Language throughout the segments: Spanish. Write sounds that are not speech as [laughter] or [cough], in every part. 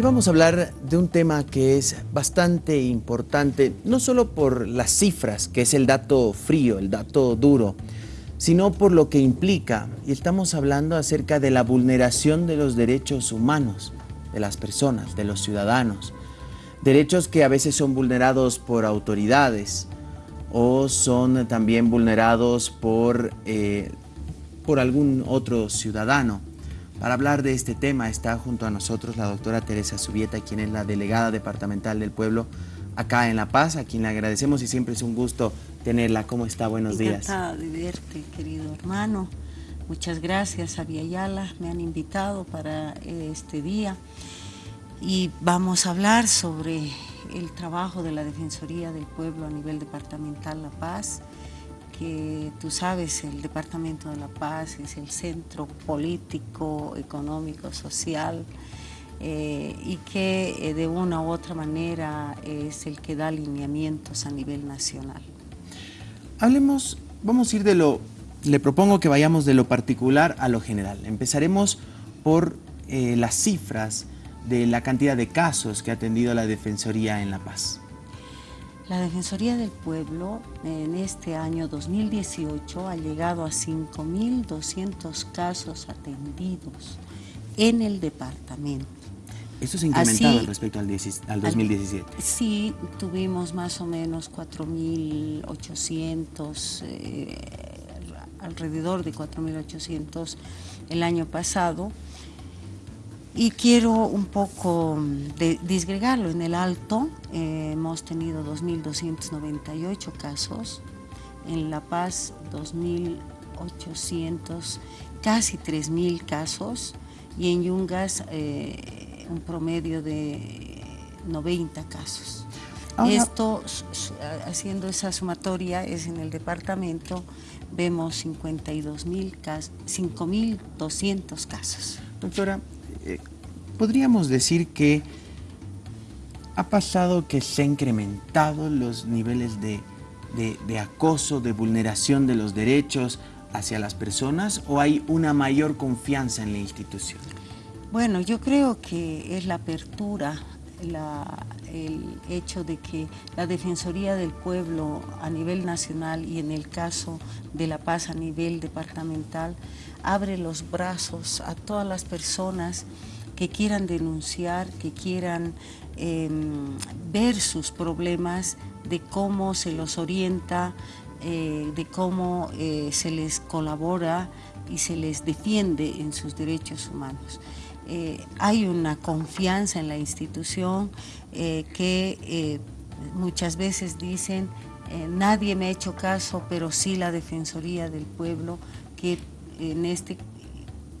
Y vamos a hablar de un tema que es bastante importante, no solo por las cifras, que es el dato frío, el dato duro, sino por lo que implica. Y estamos hablando acerca de la vulneración de los derechos humanos de las personas, de los ciudadanos. Derechos que a veces son vulnerados por autoridades o son también vulnerados por, eh, por algún otro ciudadano. Para hablar de este tema está junto a nosotros la doctora Teresa Subieta, quien es la delegada departamental del pueblo acá en La Paz, a quien le agradecemos y siempre es un gusto tenerla. ¿Cómo está? Buenos días. De verte, querido hermano. Muchas gracias a Yala, me han invitado para este día y vamos a hablar sobre el trabajo de la Defensoría del Pueblo a nivel departamental La Paz, que tú sabes, el Departamento de La Paz es el centro político, económico, social, eh, y que eh, de una u otra manera es el que da alineamientos a nivel nacional. Hablemos, vamos a ir de lo, le propongo que vayamos de lo particular a lo general. Empezaremos por eh, las cifras de la cantidad de casos que ha atendido la Defensoría en La Paz. La Defensoría del Pueblo en este año 2018 ha llegado a 5.200 casos atendidos en el departamento. ¿Eso se ha incrementado respecto al, 2017? sí, tuvimos más o menos 4.800, eh, alrededor de 4.800 el año pasado. Y quiero un poco mm, disgregarlo. En el alto eh, hemos tenido 2.298 casos, en La Paz 2.800, casi 3.000 casos y en Yungas eh, un promedio de 90 casos. Esto, haciendo esa sumatoria, es en el departamento, vemos 5.200 casos. Doctora, eh, podríamos decir que ha pasado que se han incrementado los niveles de, acoso, de vulneración de los derechos hacia las personas o hay una mayor confianza en la institución? Bueno, yo creo que es la apertura, el hecho de que la Defensoría del Pueblo a nivel nacional y en el caso de La Paz a nivel departamental abre los brazos a todas las personas que quieran denunciar, que quieran em, ver sus problemas, de cómo se los orienta, eh, de cómo eh, se les colabora y se les defiende en sus derechos humanos. Eh, hay una confianza en la institución que muchas veces dicen nadie me ha hecho caso, pero sí la Defensoría del Pueblo, que en este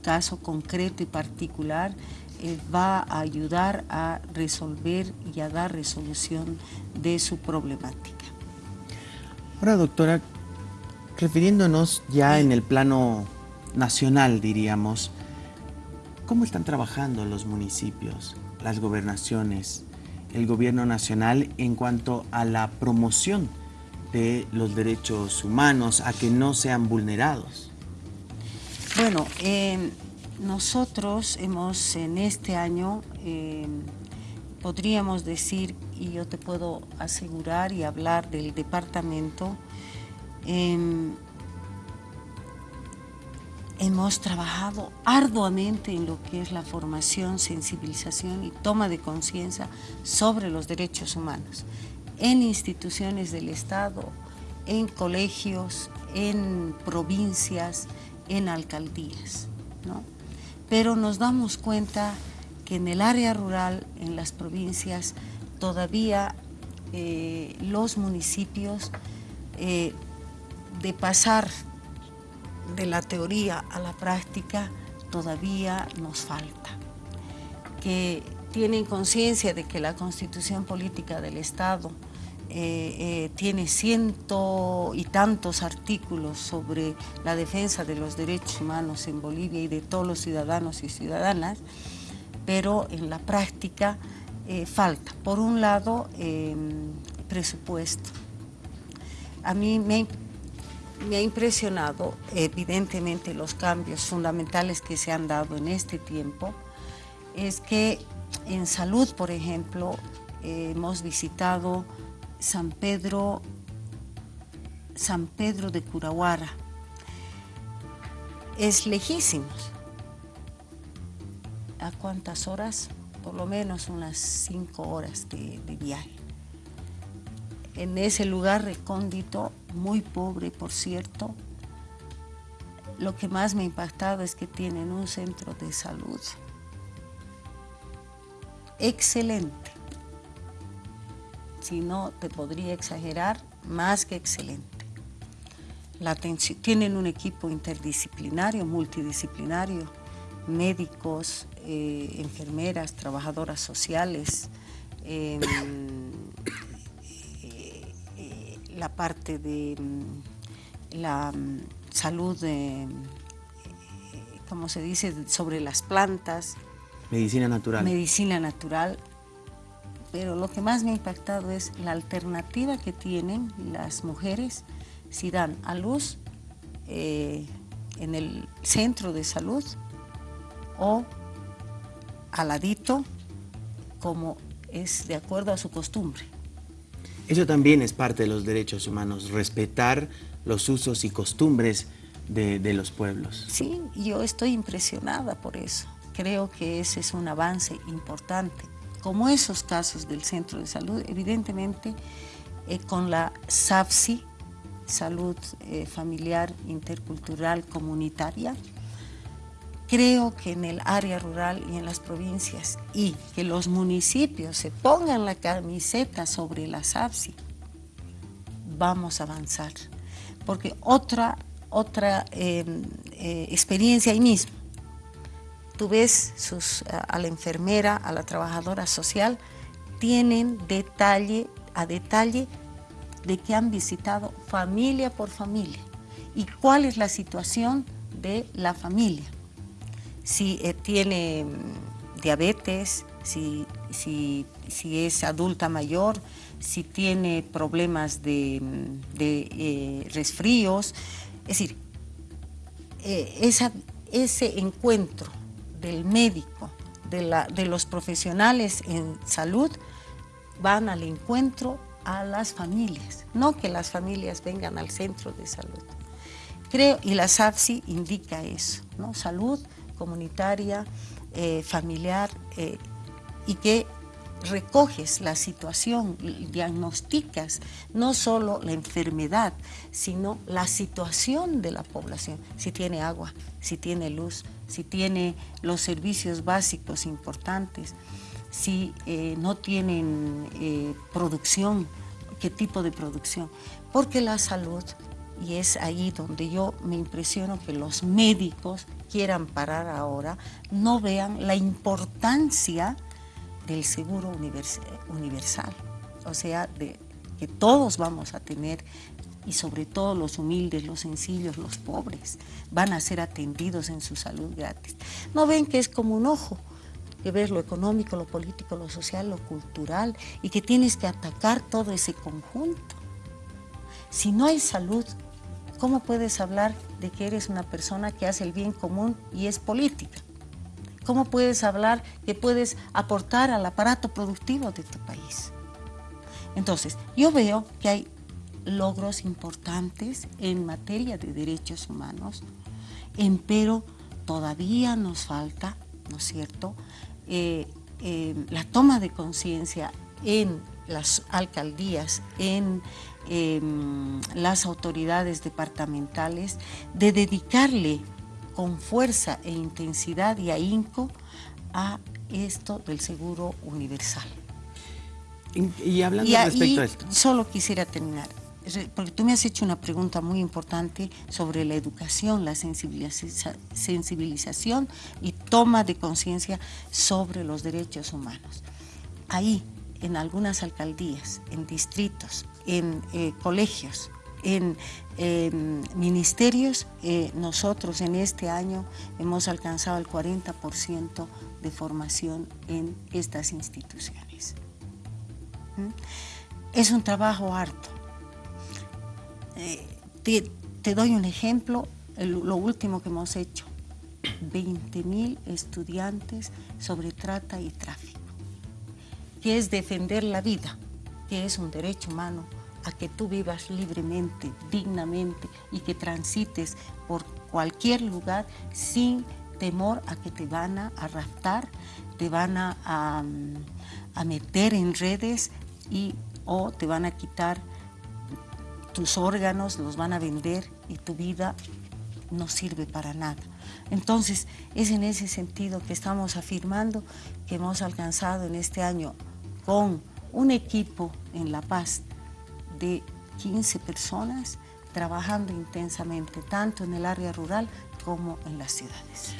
caso concreto y particular eh, va a ayudar a resolver y a dar resolución de su problemática. Ahora, doctora, refiriéndonos ya en el plano nacional, diríamos, ¿cómo están trabajando los municipios, las gobernaciones, el gobierno nacional en cuanto a la promoción de los derechos humanos, a que no sean vulnerados? Bueno, em, nosotros hemos en este año, em, podríamos decir, y yo te puedo asegurar y hablar del departamento, em, hemos trabajado arduamente en lo que es la formación, sensibilización y toma de conciencia sobre los derechos humanos en instituciones del Estado, en colegios, en provincias, en alcaldías. ¿no? Pero nos damos cuenta que en el área rural, en las provincias, todavía eh, los municipios, eh, de pasar de la teoría a la práctica, todavía nos falta. Que tienen conciencia de que la constitución política del Estado eh, eh, tiene ciento y tantos artículos sobre la defensa de los derechos humanos en Bolivia y de todos los ciudadanos y ciudadanas, pero en la práctica eh, falta. Por un lado, em, presupuesto. A mí me, me ha impresionado evidentemente los cambios fundamentales que se han dado en este tiempo, es que en salud, por ejemplo, hemos visitado San Pedro, San Pedro de Curahuara. Es lejísimos. ¿A cuántas horas? Por lo menos unas cinco horas de, de viaje. En ese lugar recóndito, muy pobre por cierto, lo que más me ha impactado es que tienen un centro de salud excelente. Si no, te podría exagerar, más que excelente. La tienen un equipo interdisciplinario, multidisciplinario, médicos, eh, enfermeras, trabajadoras sociales, em, eh, eh, la parte de mm, la mm, salud, como se dice, sobre las plantas. Medicina natural. Medicina natural. Pero lo que más me ha impactado es la alternativa que tienen las mujeres si dan a luz eh, en el centro de salud o al ladito, como es de acuerdo a su costumbre. Eso también es parte de los derechos humanos, respetar los usos y costumbres de, los pueblos. Sí, yo estoy impresionada por eso. Creo que ese es un avance importante. Como esos casos del centro de salud, evidentemente eh, con la SAFSI, Salud eh, Familiar Intercultural Comunitaria, creo que en el área rural y en las provincias y que los municipios se pongan la camiseta sobre la SAFSI, vamos a avanzar porque otra, otra em, eh, experiencia ahí mismo. Tú ves a la enfermera, a la trabajadora social, tienen detalle a detalle de que han visitado familia por familia y cuál es la situación de la familia. Si eh, tiene mm, diabetes, si, si, si es adulta mayor, si tiene problemas de, eh, resfríos. Es decir, eh, ese encuentro del médico, de, los profesionales en salud, van al encuentro a las familias, no que las familias vengan al centro de salud. Creo, y la SAFSI indica eso, ¿no? salud comunitaria, eh, familiar, y que recoges la situación, diagnosticas no solo la enfermedad, sino la situación de la población, si tiene agua, si tiene luz, si tiene los servicios básicos importantes, si eh, no tienen eh, producción, qué tipo de producción, porque la salud, y es ahí donde yo me impresiono que los médicos quieran parar ahora, no vean la importancia del seguro universal, o sea, de que todos vamos a tener y sobre todo los humildes, los sencillos, los pobres, van a ser atendidos en su salud gratis. No ven que es como un ojo, que ves lo económico, lo político, lo social, lo cultural y que tienes que atacar todo ese conjunto. Si no hay salud, ¿cómo puedes hablar de que eres una persona que hace el bien común y es política? ¿Cómo puedes hablar que puedes aportar al aparato productivo de tu país? Entonces, yo veo que hay logros importantes en materia de derechos humanos, pero todavía nos falta, ¿no es cierto?, eh, eh, la toma de conciencia en las alcaldías, en em, las autoridades departamentales, de dedicarle con fuerza e intensidad y ahínco a esto del seguro universal. Y, hablando respecto a esto. Solo quisiera terminar, porque tú me has hecho una pregunta muy importante sobre la educación, la sensibilización y toma de conciencia sobre los derechos humanos. Ahí, en algunas alcaldías, en distritos, en eh, colegios, en ministerios, eh, nosotros en este año hemos alcanzado el 40% de formación en estas instituciones. ¿Mm? Es un trabajo harto. Eh, te, doy un ejemplo, lo último que hemos hecho. 20 mil estudiantes sobre trata y tráfico, que es defender la vida, que es un derecho humano a que tú vivas libremente, dignamente y que transites por cualquier lugar sin temor a que te van a, raptar, te van a, a, meter en redes y o te van a quitar tus órganos, los van a vender y tu vida no sirve para nada. Entonces, es en ese sentido que estamos afirmando que hemos alcanzado en este año con un equipo en La Paz de 15 personas trabajando intensamente, tanto en el área rural como en las ciudades.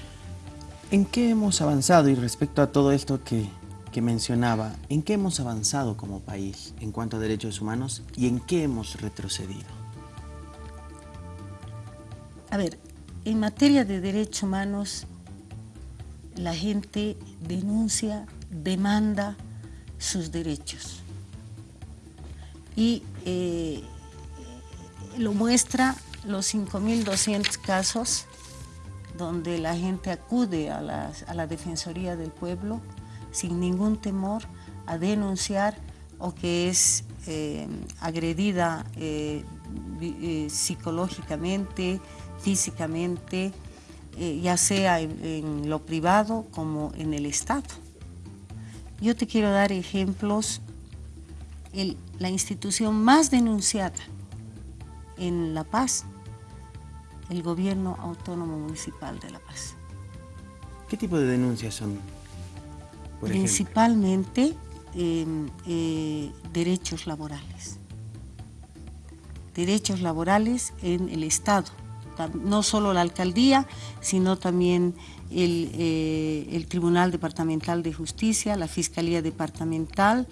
¿En qué hemos avanzado y respecto a todo esto que, que mencionaba, en qué hemos avanzado como país en cuanto a derechos humanos y en qué hemos retrocedido? A ver, en materia de derechos humanos, la gente denuncia, demanda sus derechos. Y eh, lo muestra los 5.200 casos donde la gente acude a la, Defensoría del Pueblo sin ningún temor a denunciar o que es eh, agredida eh, psicológicamente, físicamente, ya sea en, lo privado como en el Estado. Yo te quiero dar ejemplos. La institución más denunciada en La Paz, el Gobierno Autónomo Municipal de La Paz. ¿Qué tipo de denuncias son? Principalmente em, eh, derechos laborales. Derechos laborales en el Estado, no solo la alcaldía, sino también eh, el, Tribunal Departamental de Justicia, la Fiscalía Departamental.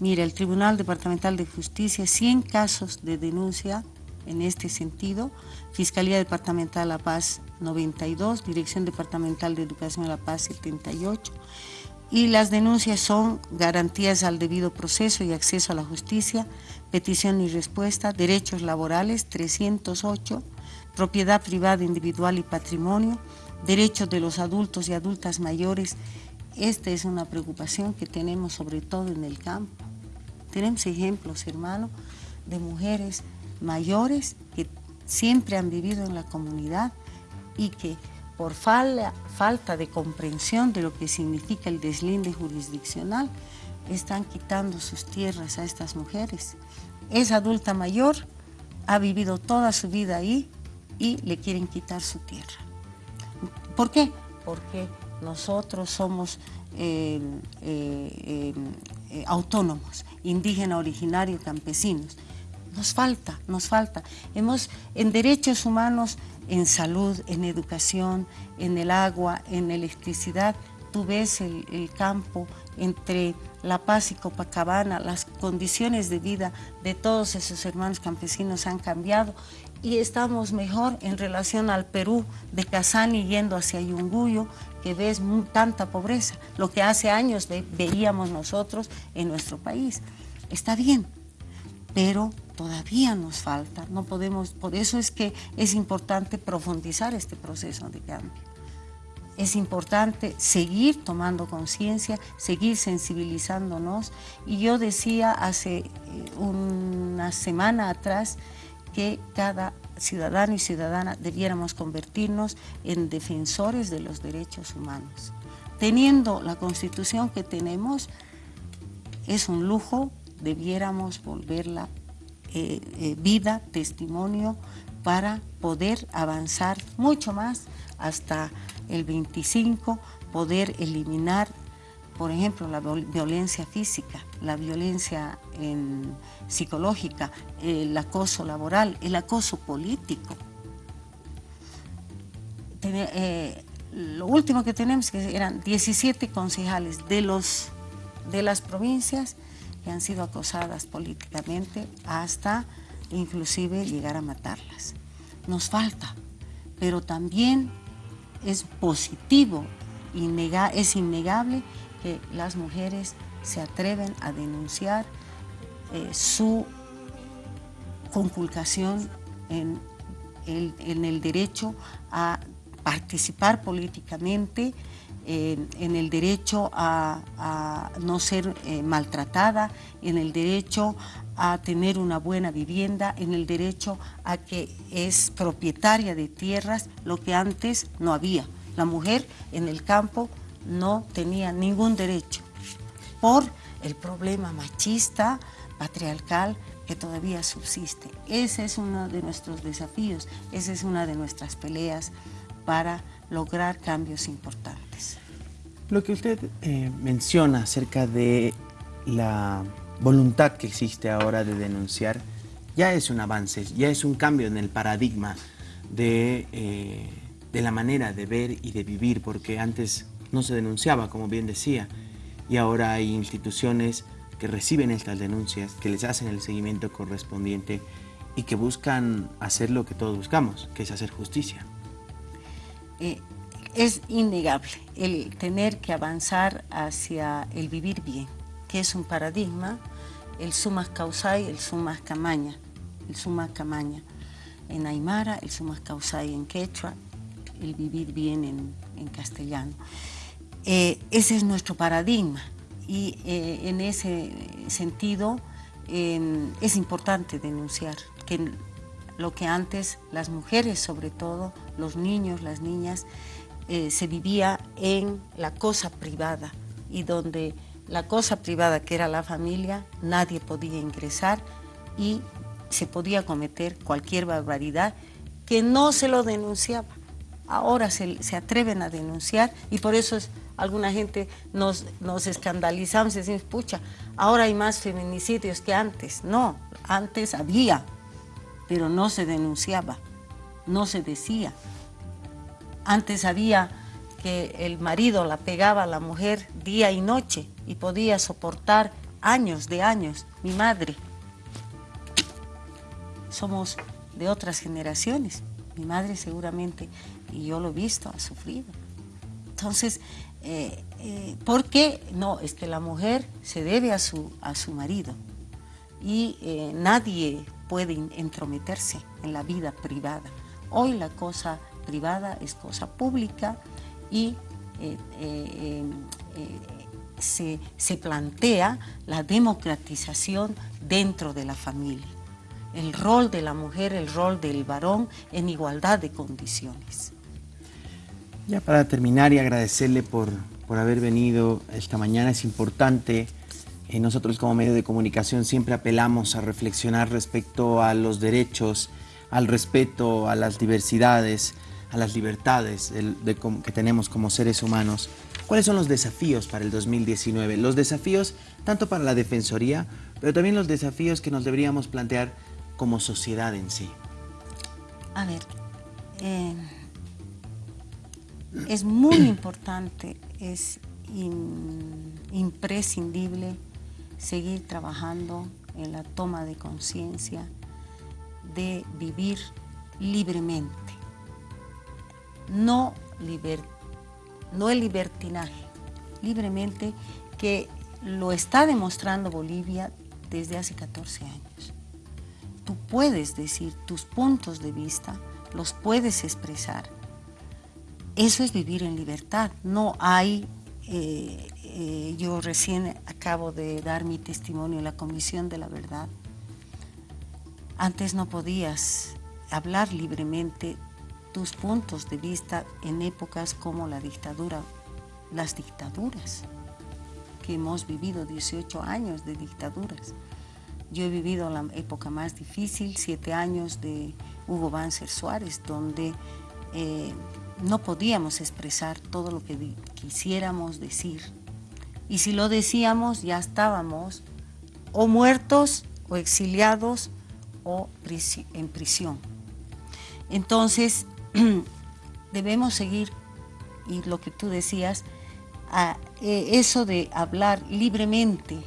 Mira, el Tribunal Departamental de Justicia, 100 casos de denuncia en este sentido, Fiscalía Departamental La Paz 92, Dirección Departamental de Educación La Paz 78, y las denuncias son garantías al debido proceso y acceso a la justicia, petición y respuesta, derechos laborales 308, propiedad privada individual y patrimonio, derechos de los adultos y adultas mayores, esta es una preocupación que tenemos sobre todo en el campo. Tenemos ejemplos, hermano, de mujeres mayores que siempre han vivido en la comunidad y que por falta de comprensión de lo que significa el deslinde jurisdiccional, están quitando sus tierras a estas mujeres. Es adulta mayor, ha vivido toda su vida ahí y le quieren quitar su tierra. ¿Por qué? Porque nosotros somos eh, eh, eh, autónomos, indígena originario, campesinos. Nos falta, nos falta. Hemos, en derechos humanos, en salud, en educación, en el agua, en electricidad, tú ves el, el campo entre La Paz y Copacabana, las condiciones de vida de todos esos hermanos campesinos han cambiado y estamos mejor en relación al Perú de Casani yendo hacia Yunguyo, que ves tanta pobreza, lo que hace años veíamos nosotros en nuestro país. Está bien, pero todavía nos falta, no podemos, por eso es que es importante profundizar este proceso de cambio. Es importante seguir tomando conciencia, seguir sensibilizándonos. Y yo decía hace eh, una semana atrás, que cada ciudadano y ciudadana debiéramos convertirnos en defensores de los derechos humanos. Teniendo la constitución que tenemos, es un lujo, debiéramos volverla eh, eh, vida, testimonio, para poder avanzar mucho más hasta el 25, poder eliminar por ejemplo, la violencia física, la violencia psicológica, el acoso laboral, el acoso político. Eh, lo último que tenemos que eran 17 concejales de, los, de las provincias que han sido acosadas políticamente hasta inclusive llegar a matarlas. Nos falta, pero también es positivo, es innegable que las mujeres se atreven a denunciar eh, su conculcación en el, derecho a participar políticamente, en el derecho a, no ser eh, maltratada, en el derecho a tener una buena vivienda, en el derecho a que es propietaria de tierras, lo que antes no había. La mujer en el campo no tenía ningún derecho por el problema machista, patriarcal que todavía subsiste. Ese es uno de nuestros desafíos, esa es una de nuestras peleas para lograr cambios importantes. Lo que usted eh, menciona acerca de la voluntad que existe ahora de denunciar ya es un avance, ya es un cambio en el paradigma de, eh, de la manera de ver y de vivir, porque antes no se denunciaba, como bien decía, y ahora hay instituciones que reciben estas denuncias, que les hacen el seguimiento correspondiente y que buscan hacer lo que todos buscamos, que es hacer justicia. Eh, es innegable el tener que avanzar hacia el vivir bien, que es un paradigma, el sumas causai, el sumas camaña, el sumas camaña en Aymara, el sumas causai en quechua, el vivir bien en, castellano. Eh, ese es nuestro paradigma y eh, en ese sentido es importante denunciar que lo que antes las mujeres sobre todo, los niños, las niñas, eh, se vivía en la cosa privada y donde la cosa privada que era la familia, nadie podía ingresar y se podía cometer cualquier barbaridad que no se lo denunciaba. Ahora se, atreven a denunciar y por eso alguna gente nos, nos escandalizamos y decimos, pucha, ahora hay más feminicidios que antes. No, antes había, pero no se denunciaba, no se decía. Antes había que el marido la pegaba a la mujer día y noche y podía soportar años de años. Mi madre. Somos de otras generaciones. Mi madre seguramente, y yo lo he visto, ha sufrido. Entonces, eh, eh, ¿por qué? No, es que la mujer se debe a su, a su marido y eh, nadie puede entrometerse en la vida privada. Hoy la cosa privada es cosa pública y eh, se, plantea la democratización dentro de la familia. El rol de la mujer, el rol del varón en igualdad de condiciones. Ya para terminar y agradecerle por, por haber venido esta mañana, es importante, nosotros como medio de comunicación siempre apelamos a reflexionar respecto a los derechos, al respeto, a las diversidades, a las libertades que tenemos como seres humanos. ¿Cuáles son los desafíos para el 2019? Los desafíos tanto para la Defensoría, pero también los desafíos que nos deberíamos plantear como sociedad en sí. A ver, eh, es muy importante, es imprescindible seguir trabajando en la toma de conciencia de vivir libremente no, no el libertinaje, libremente que lo está demostrando Bolivia desde hace 14 años. Tú puedes decir tus puntos de vista, los puedes expresar. Eso es vivir en libertad. No hay, eh, eh, yo recién acabo de dar mi testimonio en la Comisión de la Verdad. Antes no podías hablar libremente tus puntos de vista en épocas como la dictadura, las dictaduras, que hemos vivido 18 años de dictaduras. Yo he vivido la época más difícil, siete años de Hugo Banzer Suárez, donde eh, no podíamos expresar todo lo que quisiéramos decir. Y si lo decíamos, ya estábamos o muertos o exiliados o en prisión. Entonces, [clears throat] debemos seguir, y lo que tú decías, eh, eso de hablar libremente,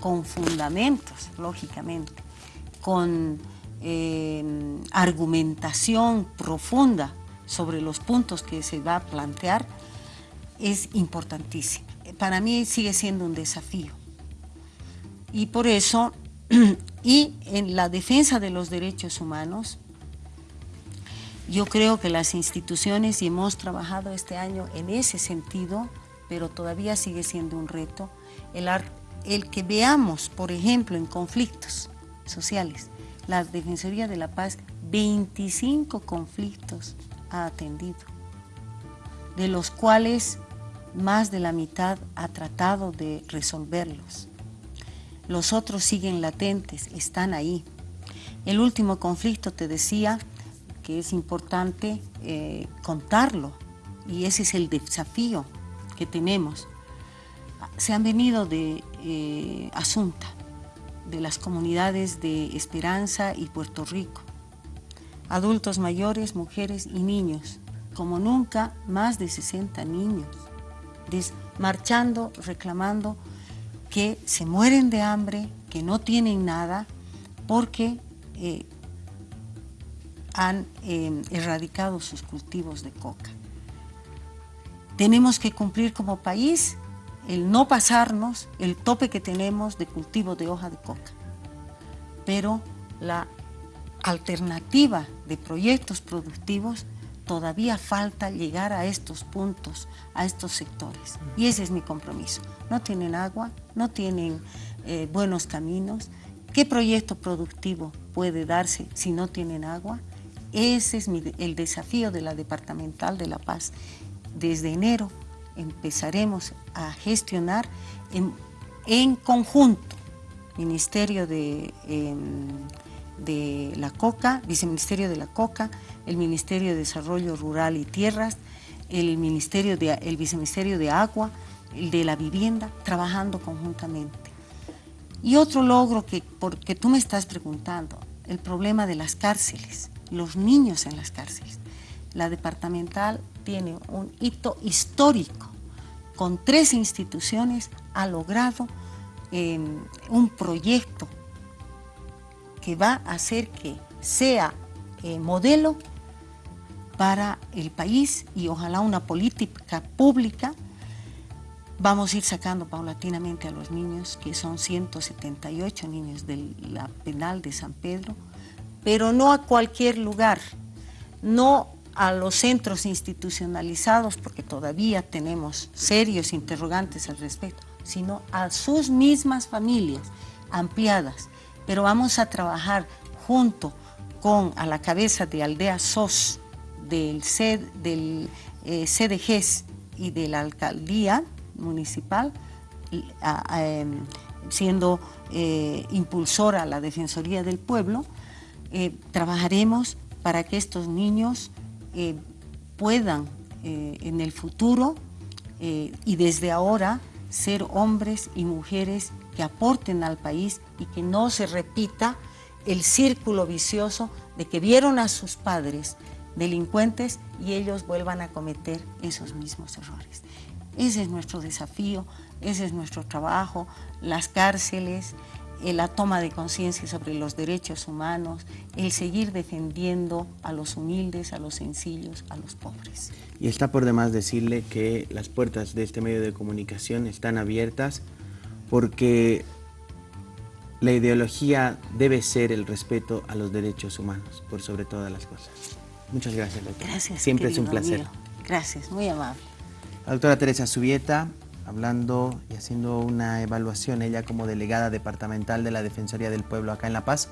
con fundamentos, lógicamente, con eh, argumentación profunda sobre los puntos que se va a plantear, es importantísimo. Para mí sigue siendo un desafío. Y por eso, [clears throat] y en la defensa de los derechos humanos, Yo creo que las instituciones, y hemos trabajado este año en ese sentido, pero todavía sigue siendo un reto, el, el que veamos, por ejemplo, en conflictos sociales, la Defensoría de la Paz, 25 conflictos ha atendido, de los cuales más de la mitad ha tratado de resolverlos. Los otros siguen latentes, están ahí. El último conflicto, te decía, que es importante eh, contarlo, y ese es el desafío que tenemos. Se han venido de eh, Asunta, de las comunidades de Esperanza y Puerto Rico. Adultos mayores, mujeres y niños, como nunca, más de 60 niños, marchando, reclamando que se mueren de hambre, que no tienen nada, porque eh, han eh, erradicado sus cultivos de coca. Tenemos que cumplir como país el no pasarnos el tope que tenemos de cultivo de hoja de coca. Pero la alternativa de proyectos productivos todavía falta llegar a estos puntos, a estos sectores. Y ese es mi compromiso. No tienen agua, no tienen eh, buenos caminos. ¿Qué proyecto productivo puede darse si no tienen agua? Ese es el desafío de la Departamental de La Paz. Desde enero empezaremos a gestionar en, conjunto Ministerio de, em, de la COCA, Viceministerio de la COCA, el Ministerio de Desarrollo Rural y Tierras, el, Ministerio de, el Viceministerio de Agua, el de la Vivienda, trabajando conjuntamente. Y otro logro que, porque tú me estás preguntando, el problema de las cárceles, los niños en las cárceles. La departamental tiene un hito histórico. Con tres instituciones ha logrado em, un proyecto que va a hacer que sea eh, modelo para el país y ojalá una política pública. Vamos a ir sacando paulatinamente a los niños, que son 178 niños de la penal de San Pedro, pero no a cualquier lugar, no a los centros institucionalizados, porque todavía tenemos serios interrogantes al respecto, sino a sus mismas familias ampliadas. Pero vamos a trabajar junto con a la cabeza de Aldea SOS, del, del eh, CDGs y de la alcaldía municipal, em, siendo eh, impulsora la Defensoría del Pueblo, eh, trabajaremos para que estos niños puedan en el futuro y desde ahora ser hombres y mujeres que aporten al país y que no se repita el círculo vicioso de que vieron a sus padres delincuentes y ellos vuelvan a cometer esos mismos errores. Ese es nuestro desafío, ese es nuestro trabajo, las cárceles, la toma de conciencia sobre los derechos humanos, el seguir defendiendo a los humildes, a los sencillos, a los pobres. Y está por demás decirle que las puertas de este medio de comunicación están abiertas porque la ideología debe ser el respeto a los derechos humanos, por sobre todas las cosas. Muchas gracias, doctora. Gracias, Siempre es un placer. Gracias, muy amable. La doctora Teresa Subieta, hablando y haciendo una evaluación, ella como delegada departamental de la Defensoría del Pueblo acá en La Paz,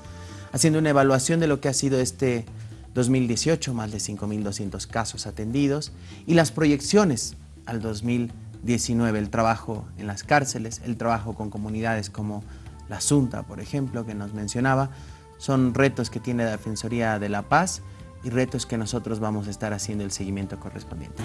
haciendo una evaluación de lo que ha sido este 2018, más de 5.200 casos atendidos, y las proyecciones al 2019, el trabajo en las cárceles, el trabajo con comunidades como la Asunta, por ejemplo, que nos mencionaba, son retos que tiene la Defensoría de la Paz y retos que nosotros vamos a estar haciendo el seguimiento correspondiente.